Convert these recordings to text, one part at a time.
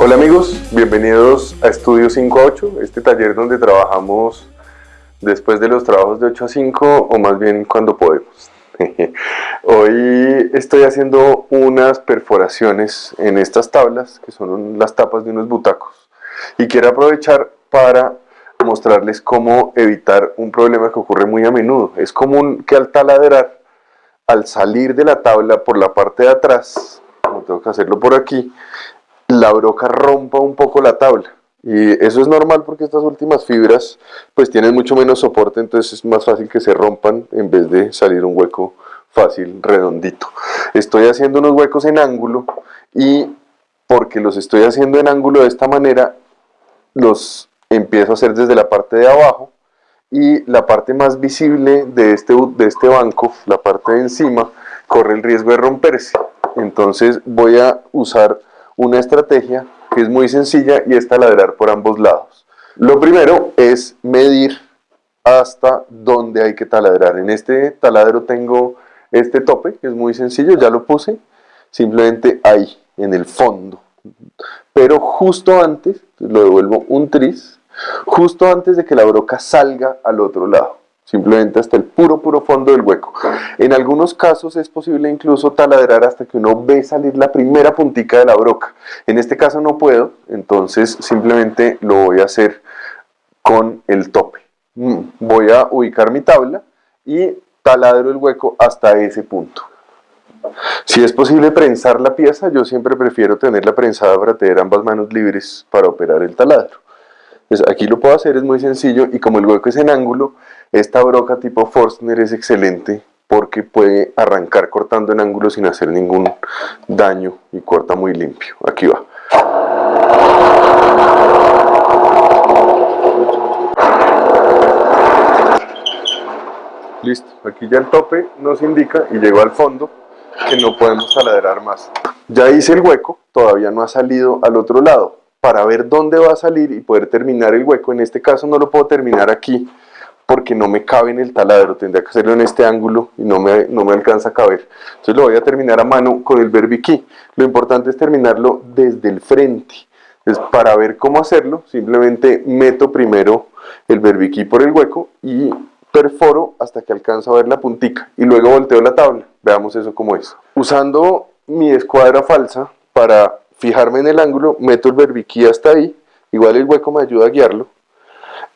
Hola amigos, bienvenidos a Estudio 5 a 8, este taller donde trabajamos después de los trabajos de 8 a 5 o más bien cuando podemos. Hoy estoy haciendo unas perforaciones en estas tablas que son las tapas de unos butacos y quiero aprovechar para mostrarles cómo evitar un problema que ocurre muy a menudo. Es común que al taladrar, al salir de la tabla por la parte de atrás, como tengo que hacerlo por aquí, la broca rompa un poco la tabla. Y eso es normal porque estas últimas fibras pues tienen mucho menos soporte, entonces es más fácil que se rompan en vez de salir un hueco fácil, redondito. Estoy haciendo unos huecos en ángulo y porque los estoy haciendo en ángulo de esta manera, los empiezo a hacer desde la parte de abajo y la parte más visible de este, de este banco, la parte de encima, corre el riesgo de romperse. Entonces voy a usar una estrategia que es muy sencilla y es taladrar por ambos lados. Lo primero es medir hasta dónde hay que taladrar. En este taladro tengo este tope, que es muy sencillo, ya lo puse, simplemente ahí, en el fondo. Pero justo antes, lo devuelvo un tris, justo antes de que la broca salga al otro lado simplemente hasta el puro, puro fondo del hueco. En algunos casos es posible incluso taladrar hasta que uno ve salir la primera puntica de la broca. En este caso no puedo, entonces simplemente lo voy a hacer con el tope. Mm, voy a ubicar mi tabla y taladro el hueco hasta ese punto. Si es posible prensar la pieza, yo siempre prefiero tenerla prensada para tener ambas manos libres para operar el taladro. Pues aquí lo puedo hacer, es muy sencillo y como el hueco es en ángulo, esta broca tipo Forstner es excelente porque puede arrancar cortando en ángulo sin hacer ningún daño y corta muy limpio. Aquí va. Listo, aquí ya el tope nos indica y llegó al fondo que no podemos taladrar más. Ya hice el hueco, todavía no ha salido al otro lado para ver dónde va a salir y poder terminar el hueco. En este caso no lo puedo terminar aquí porque no me cabe en el taladro, tendría que hacerlo en este ángulo y no me, no me alcanza a caber. Entonces lo voy a terminar a mano con el verbiquí. Lo importante es terminarlo desde el frente. Entonces para ver cómo hacerlo, simplemente meto primero el verbiquí por el hueco y perforo hasta que alcanzo a ver la puntica y luego volteo la tabla. Veamos eso cómo es. Usando mi escuadra falsa para fijarme en el ángulo, meto el berbiquí hasta ahí, igual el hueco me ayuda a guiarlo,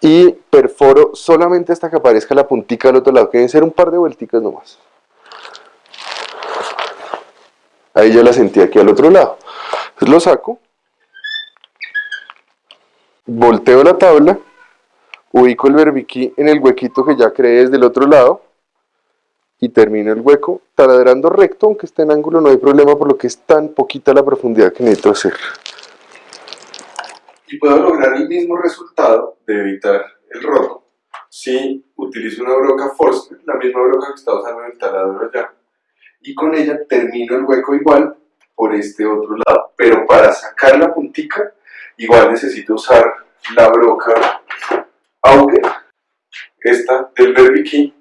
y perforo solamente hasta que aparezca la puntica del otro lado, que deben ser un par de vuelticas nomás. Ahí ya la sentí aquí al otro lado. Entonces lo saco, volteo la tabla, ubico el berbiquí en el huequito que ya creé desde el otro lado, y termino el hueco taladrando recto, aunque esté en ángulo no hay problema por lo que es tan poquita la profundidad que necesito hacer. Y puedo lograr el mismo resultado de evitar el roto si utilizo una broca Forstner, la misma broca que estaba usando en el taladro allá, y con ella termino el hueco igual por este otro lado. Pero para sacar la puntica, igual necesito usar la broca Auger, esta del Berbiquí,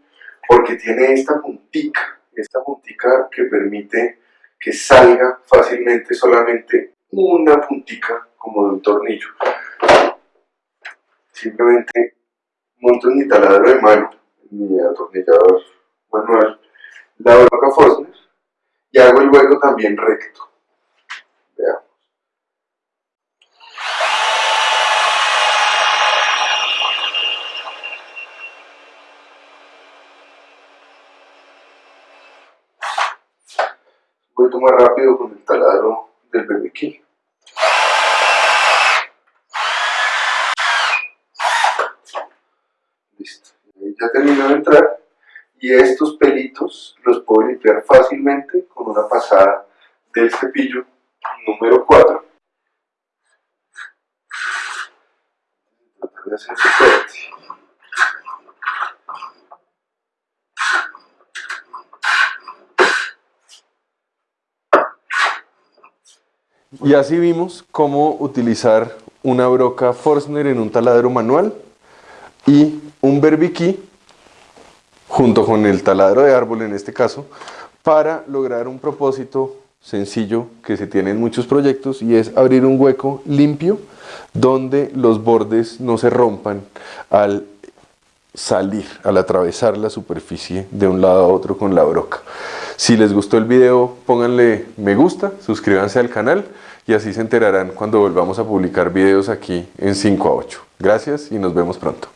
porque tiene esta puntica, esta puntica que permite que salga fácilmente solamente una puntica como de un tornillo. Simplemente monto mi taladro de mano, mi atornillador manual, la broca Fosner y hago el hueco también recto. Veamos. Un poquito más rápido con el taladro del berbiquí. Listo. ya terminó de entrar y estos pelitos los puedo limpiar fácilmente con una pasada del cepillo número 4. Tratar de hacer. Y así vimos cómo utilizar una broca Forstner en un taladro manual y un berbiquí junto con el taladro de árbol en este caso para lograr un propósito sencillo que se tiene en muchos proyectos y es abrir un hueco limpio donde los bordes no se rompan al salir, al atravesar la superficie de un lado a otro con la broca. Si les gustó el video, pónganle me gusta, suscríbanse al canal y así se enterarán cuando volvamos a publicar videos aquí en 5 a 8. Gracias y nos vemos pronto.